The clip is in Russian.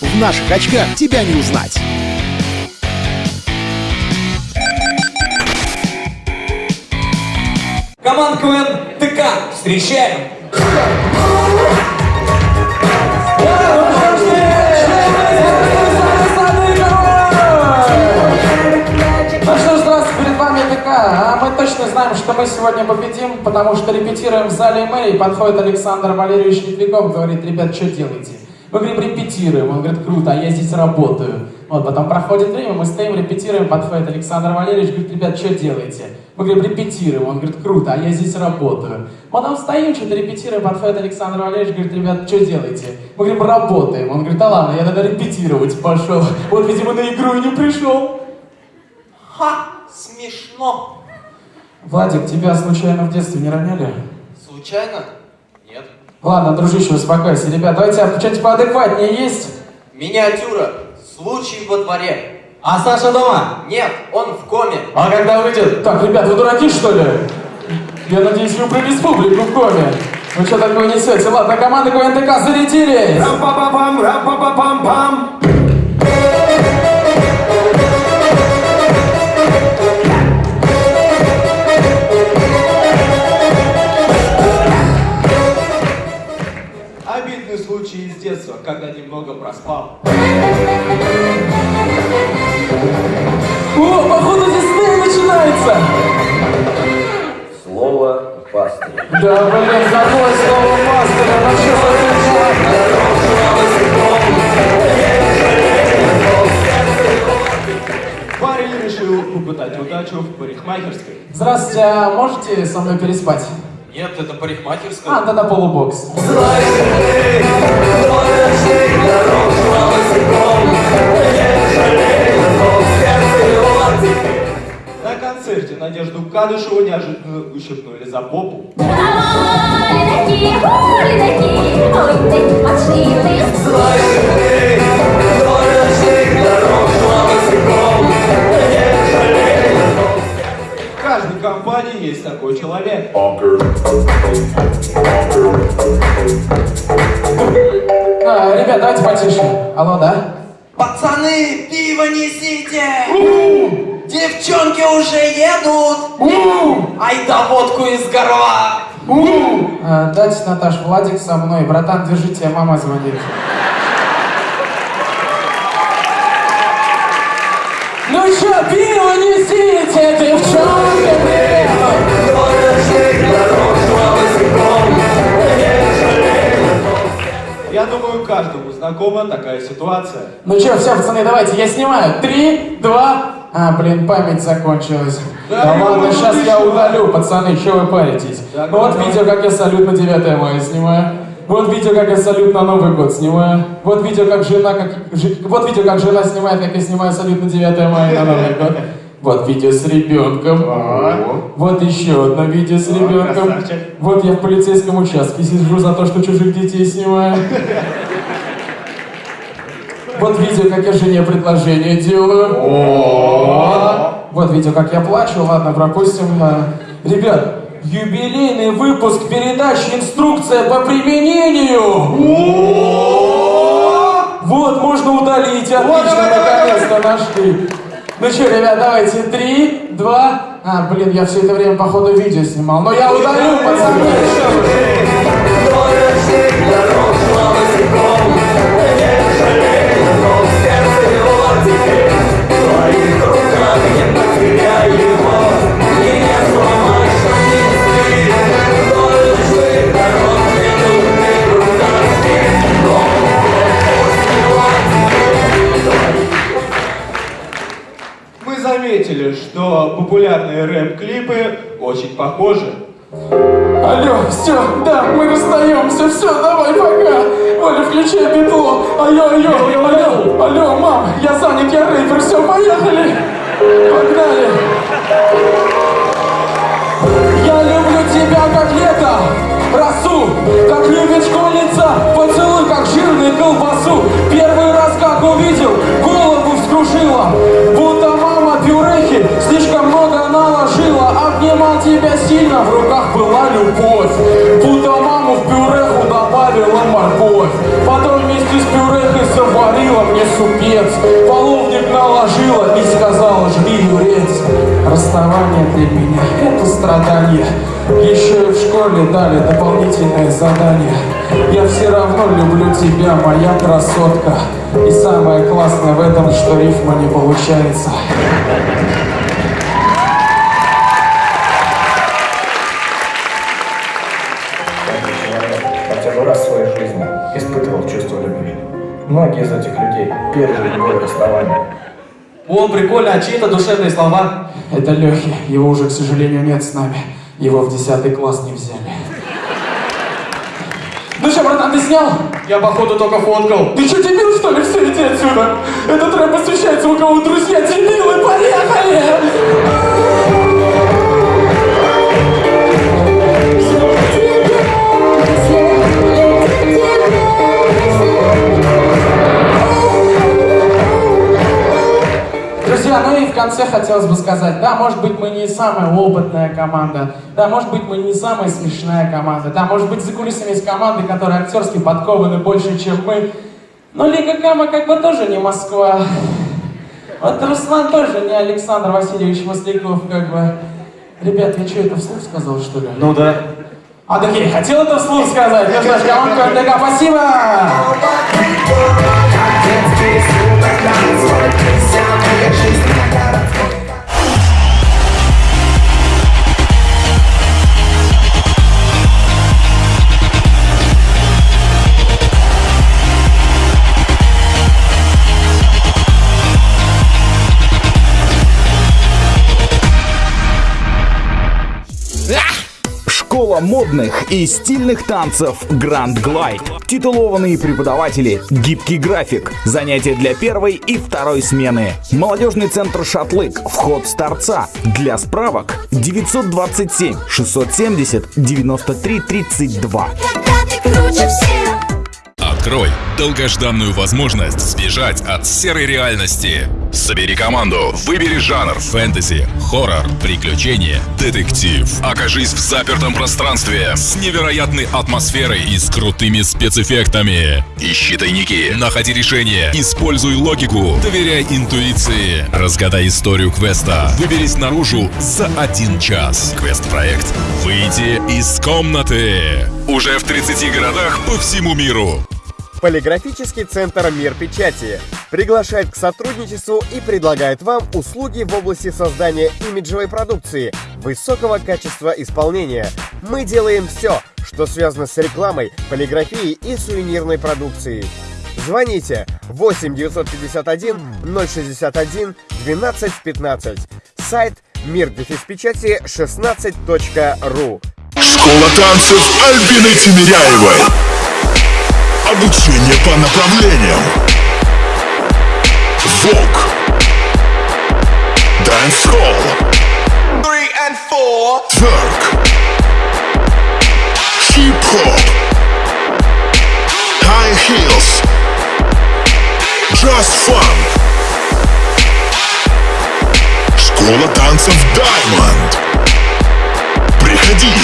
В наших очках тебя не узнать. Команда КВН ТК. Встречаем! Ну. А точно знаем, что мы сегодня победим, потому что репетируем в зале мэрии. Подходит Александр Валерьевич Литвиков, говорит, ребят, что делаете? Мы говорим, репетируем. Он говорит, круто, а я здесь работаю. Вот, потом проходит время, мы стоим, репетируем, подходит Александр Валерьевич, говорит, ребят, что делаете? Мы говорим, репетируем. Он говорит, круто, а я здесь работаю. Потом стоим, что-то репетируем, подходит Александр Валерьевич, говорит, ребят, что делаете? Мы говорим, работаем. Он говорит, да ладно, я тогда репетировать пошел. Вот, видимо, на игру и не пришел. Ха! Смешно! Владик, тебя случайно в детстве не роняли? Случайно? Нет. Ладно, дружище, успокойся. Ребят, давайте что-нибудь поадекватнее есть? Миниатюра. Случай во дворе. А Саша дома? Нет, он в коме. А когда выйдет? Так, ребят, вы дураки, что ли? Я надеюсь, вы про республику в коме. Вы что такое несете? Ладно, команда КВНТК зарядились! Рам-па-па-пам, рам-па-па-пам-пам. Обидный Да, блин, какое слово что за фигня? Парень решил попытать удачу в парикмахерской. Здравствуйте, а можете со мной переспать? Нет, это парикмахерская. А, тогда полубокс. На концерте Надежду Кадышеву неожиданно ущипнули за попу. В каждой компании есть такой человек. А, ребят, давайте потише. Алло, да? Пацаны, пиво несите! Девчонки уже едут! Ай да водку из горла! А, дайте, Наташ, Владик со мной. Братан, держи, тебе мама звонит. Ну чё, пиво несите, девчонки, приедут! Я думаю, каждому знакома такая ситуация. Ну чё, все, пацаны, давайте, я снимаю. Три, два... А, блин, память закончилась. Да, Да, ну, ладно, ну, сейчас ты я что? удалю, пацаны, чё вы паритесь? Да, вот давай. видео, как я салют на 9 мая снимаю. Вот видео, как я салют на Новый год снимаю. Вот видео, как жена, как... жи- Вот видео, как жена снимает, как я снимаю салют на 9 мая на Новый год. Вот видео с ребенком. Вот еще одно видео с ребенком. Вот я в полицейском участке сижу за то, что чужих детей снимаю. Вот видео, как я жене предложение делаю. Вот видео, как я плачу. Ладно, пропустим. А, Ребят, юбилейный выпуск передачи «Инструкция по применению». Вот, можно удалить. Отлично, наконец-то нашли. Ну что, ребят, давайте. Три, два... А, блин, я все это время, походу, видео снимал. Но я удалю, пацаны. Заметили, что популярные рэп-клипы очень похожи. Алло, все, да, мы расстаемся, все, давай, пока. Оля, включай битло. Алло, алло, мам, я занят, я рэпер, все, поехали. Погнали. Я люблю тебя, как лето, росу, как любит школьница, поцелуй, как жирный колбасу. Первый раз, как увидел, голову вскружила, будто мама пюрехи слишком много наложила. Обнимал тебя сильно, в руках была любовь, морковь. Потом вместе с пюрехой заварила мне супец. Половник наложила и сказала, жди, юрец. Расставание для меня — это страдание. Еще и в школе дали дополнительное задание. Я все равно люблю тебя, моя красотка. И самое классное в этом, что рифма не получается. Многие из этих людей пережили боль расставания. О, прикольно, а чьи это душевные слова? Это Лехи. Его уже, к сожалению, нет с нами. Его в 10 класс не взяли. Ну что, братан, ты снял? Я походу только фоткал. Ты что, дебил, что ли? Все, иди отсюда. Этот рэп посвящается, у кого друзья дебилы. Поехали! Хотелось бы сказать, да, может быть, мы не самая опытная команда, да, может быть, мы не самая смешная команда, да, может быть, за кулисами есть команды, которые актерски подкованы больше, чем мы, но Лига Кама как бы тоже не Москва. Вот Руслан тоже не Александр Васильевич Масляков, как бы. Ребят, я что, это вслух сказал, что ли? Ну да. А так я и хотел это вслух сказать. Ну что ж, команда РТК, спасибо! Модных и стильных танцев Grand Glide. Титулованные преподаватели, гибкий график, занятия для первой и второй смены. Молодежный центр «Шатлык», вход с торца. Для справок 927 670 93 32. Открой долгожданную возможность сбежать от серой реальности. Собери команду, выбери жанр фэнтези, хоррор, приключения, детектив. Окажись в запертом пространстве с невероятной атмосферой и с крутыми спецэффектами. Ищи тайники, находи решения, используй логику, доверяй интуиции, разгадай историю квеста, выберись наружу за один час. Квест-проект «Выйти из комнаты» уже в 30 городах по всему миру. Полиграфический центр «Мир печати» приглашает к сотрудничеству и предлагает вам услуги в области создания имиджевой продукции высокого качества исполнения. Мы делаем все, что связано с рекламой, полиграфией и сувенирной продукцией. Звоните 8 951 061 12 15. Сайт мир печати 16.ру. Школа танцев Альбины Тимиряевой. Обучение по направлениям. Vogue. Dancehall. Тверк. Хип-хоп. High heels. Just fun. Школа танцев Diamond. Приходи